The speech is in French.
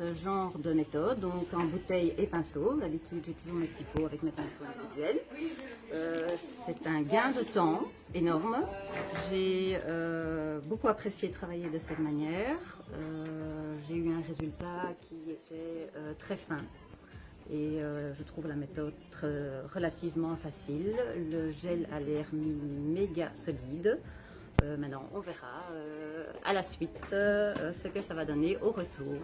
ce genre de méthode, donc en bouteille et pinceau. D'habitude, j'ai toujours mes petits pots avec mes pinceaux individuels. Euh, c'est un gain de temps énorme. J'ai euh, beaucoup apprécié travailler de cette manière. Euh, j'ai eu un résultat qui était euh, très fin. Et euh, je trouve la méthode relativement facile. Le gel a l'air méga solide. Euh, maintenant, on verra à la suite ce que ça va donner au retour.